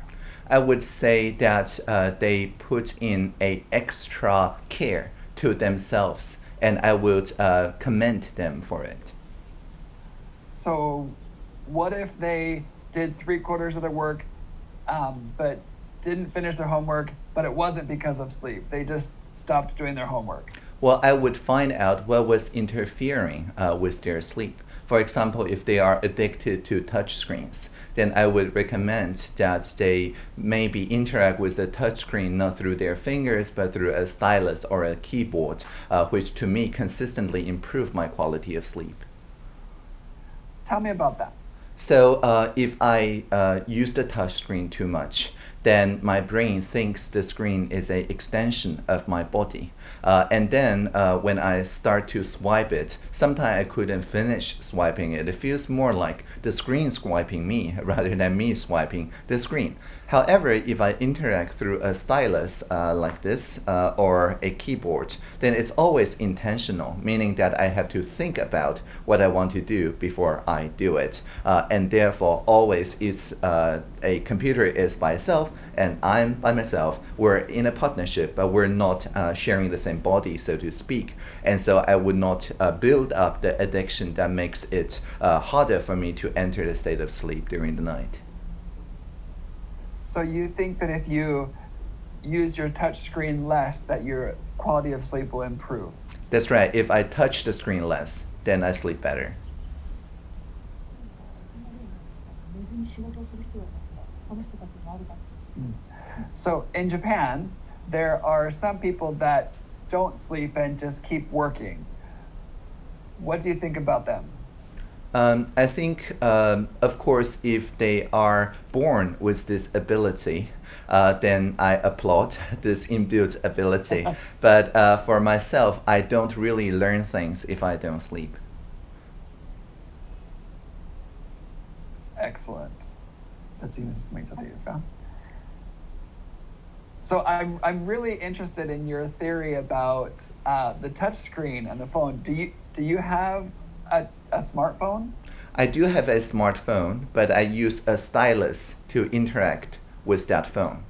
I would say that uh, they put in a extra care to themselves, and I would uh, commend them for it. So, what if they did three quarters of their work, um, but didn't finish their homework, but it wasn't because of sleep? They just stopped doing their homework. Well, I would find out what was interfering uh, with their sleep. For example, if they are addicted to touch screens, then I would recommend that they maybe interact with the touchscreen not through their fingers but through a stylus or a keyboard, uh, which to me consistently improve my quality of sleep. Tell me about that. So uh, if I uh, use the touchscreen too much, then my brain thinks the screen is an extension of my body. Uh, and then uh, when I start to swipe it, sometimes I couldn't finish swiping it. It feels more like the screen swiping me (laughs) rather than me swiping the screen. However, if I interact through a stylus uh, like this uh, or a keyboard, then it's always intentional, meaning that I have to think about what I want to do before I do it. Uh, and therefore, always it's uh, a computer is by itself and I'm by myself. We're in a partnership, but we're not uh, sharing the same body, so to speak. And so I would not uh, build up the addiction that makes it harder for me to enter the state of sleep during the night. So you think that if you use your touch screen less, that your quality of sleep will improve? That's right. If I touch the screen less, then I sleep better. So in Japan, there are some people that don't sleep and just keep working. What do you think about them? Um, I think, um, of course, if they are born with this ability, uh, then I applaud (laughs) this inbuilt ability. (laughs) but uh, for myself, I don't really learn things if I don't sleep. Excellent. So I'm, I'm really interested in your theory about uh, the touchscreen and the phone. Do you, do you have a, a smartphone? I do have a smartphone, but I use a stylus to interact with that phone.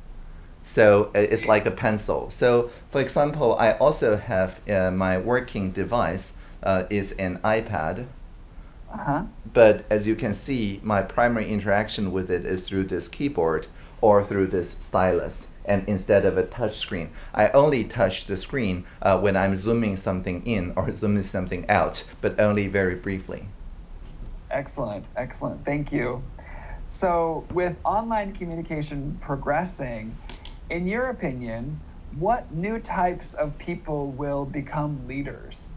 So uh, it's like a pencil. So for example, I also have uh, my working device uh, is an iPad. Uh-huh. But as you can see, my primary interaction with it is through this keyboard or through this stylus. And instead of a touch screen, I only touch the screen uh, when I'm zooming something in or (laughs) zooming something out, but only very briefly. Excellent, excellent. Thank you. So, with online communication progressing, in your opinion, what new types of people will become leaders?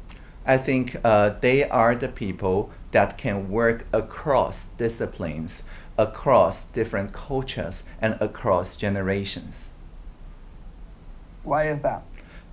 I think uh, they are the people that can work across disciplines, across different cultures, and across generations. Why is that?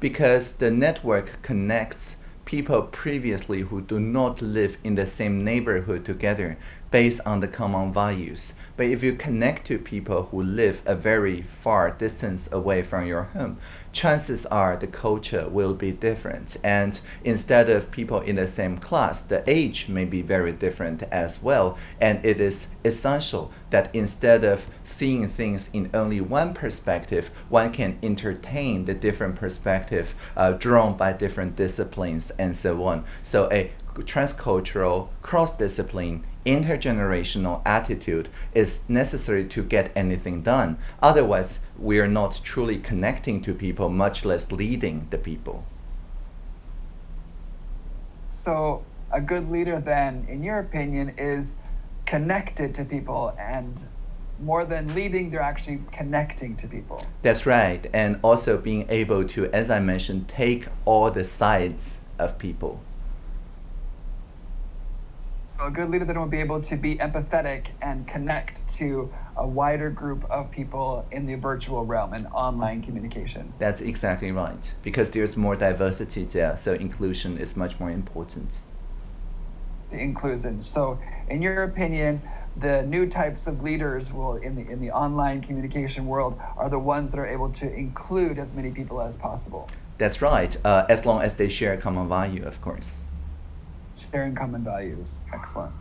Because the network connects people previously who do not live in the same neighborhood together based on the common values. But if you connect to people who live a very far distance away from your home, chances are the culture will be different. And instead of people in the same class, the age may be very different as well. And it is essential that instead of seeing things in only one perspective, one can entertain the different perspective uh, drawn by different disciplines and so on. So a transcultural, cross-discipline, intergenerational attitude is necessary to get anything done. Otherwise, we are not truly connecting to people, much less leading the people. So, a good leader, then, in your opinion, is connected to people and more than leading, they're actually connecting to people. That's right. And also being able to, as I mentioned, take all the sides of people. So a good leader then will be able to be empathetic and connect to a wider group of people in the virtual realm and online communication. That's exactly right. Because there's more diversity there, so inclusion is much more important. The inclusion. So in your opinion, the new types of leaders will in the in the online communication world are the ones that are able to include as many people as possible. That's right, uh, as long as they share a common value, of course. Sharing common values. Excellent.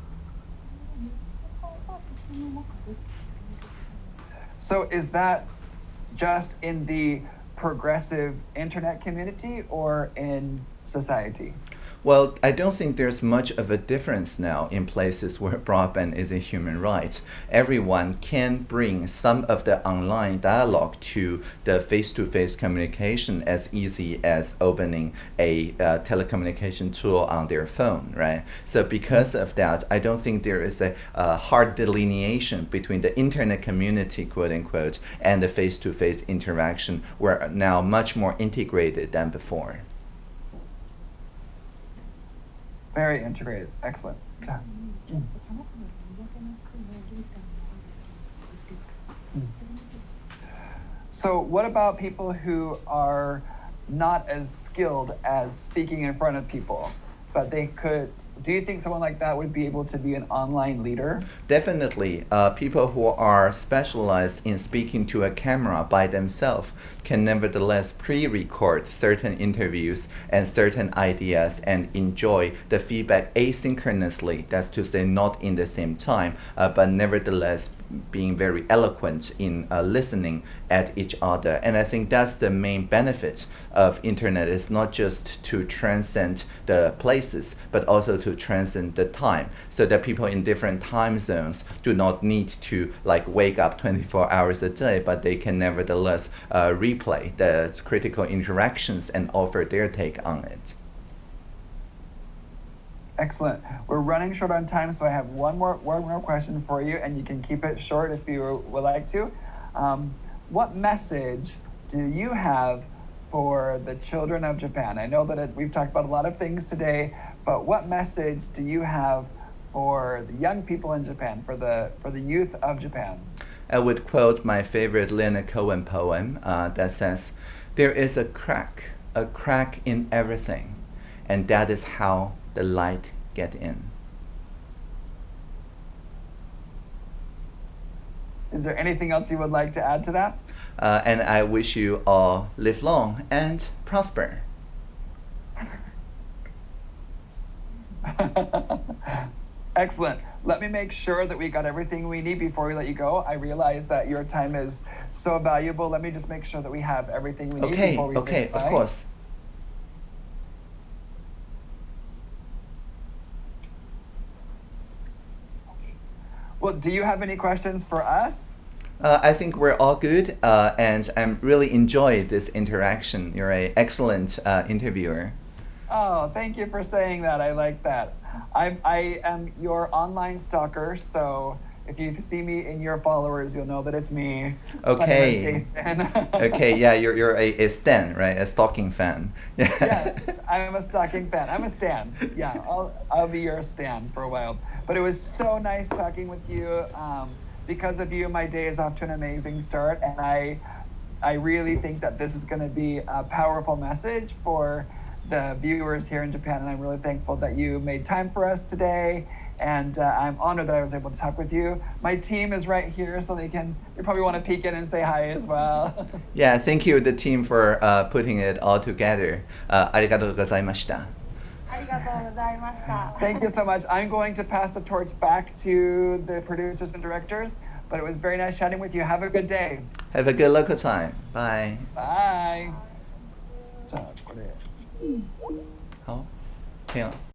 So is that just in the progressive internet community or in society? Well, I don't think there's much of a difference now in places where broadband is a human right. Everyone can bring some of the online dialogue to the face-to-face communication as easy as opening a uh, telecommunication tool on their phone, right? So because of that, I don't think there is a, a hard delineation between the internet community, quote unquote, and the face-to-face interaction. We're now much more integrated than before. Very integrated. Excellent. Yeah. Mm. So, what about people who are not as skilled as speaking in front of people, but they could? Do you think someone like that would be able to be an online leader? Definitely, uh, people who are specialized in speaking to a camera by themselves can nevertheless pre-record certain interviews and certain ideas and enjoy the feedback asynchronously. That's to say, not in the same time, uh, but nevertheless being very eloquent in uh, listening at each other. And I think that's the main benefit of internet is not just to transcend the places, but also to transcend the time so that people in different time zones do not need to like wake up 24 hours a day, but they can nevertheless uh, replay the critical interactions and offer their take on it. Excellent. We're running short on time, so I have one more one more question for you, and you can keep it short if you would like to. Um, what message do you have for the children of Japan? I know that it, we've talked about a lot of things today, but what message do you have for the young people in Japan, for the for the youth of Japan? I would quote my favorite Leonard Cohen poem uh, that says, "There is a crack, a crack in everything, and that is how the light get in." Is there anything else you would like to add to that? Uh, and I wish you all live long and prosper. (laughs) Excellent. Let me make sure that we got everything we need before we let you go. I realize that your time is so valuable. Let me just make sure that we have everything we need Okay, before we say goodbye. okay, of course. Well, do you have any questions for us? Uh, I think we're all good, uh, and I'm really enjoyed this interaction. You're an excellent uh, interviewer. Oh, thank you for saying that. I like that. I'm, I am your online stalker, so if you see me in your followers, you'll know that it's me. My name is Okay. Jason. (laughs) Okay, yeah, you're, you're a, a stan, right? A stalking fan. (laughs) yeah, I'm a stalking fan. I'm a stan. Yeah, I'll I'll be your stan for a while. But it was so nice talking with you. Um, because of you, my day is off to an amazing start, and I I really think that this is going to be a powerful message for the viewers here in Japan, and I'm really thankful that you made time for us today And uh, I'm honored that I was able to talk with you. My team is right here, so they can. They probably want to peek in and say hi as well. (laughs) yeah, thank you, the team, for uh, putting it all together. Uh, ありがとうございました。ありがとうございました。 Thank you so much. I'm going to pass the torch back to the producers and directors, but it was very nice chatting with you. Have a good day. Have a good local time. Bye. Bye. じゃあこれ。好，这样。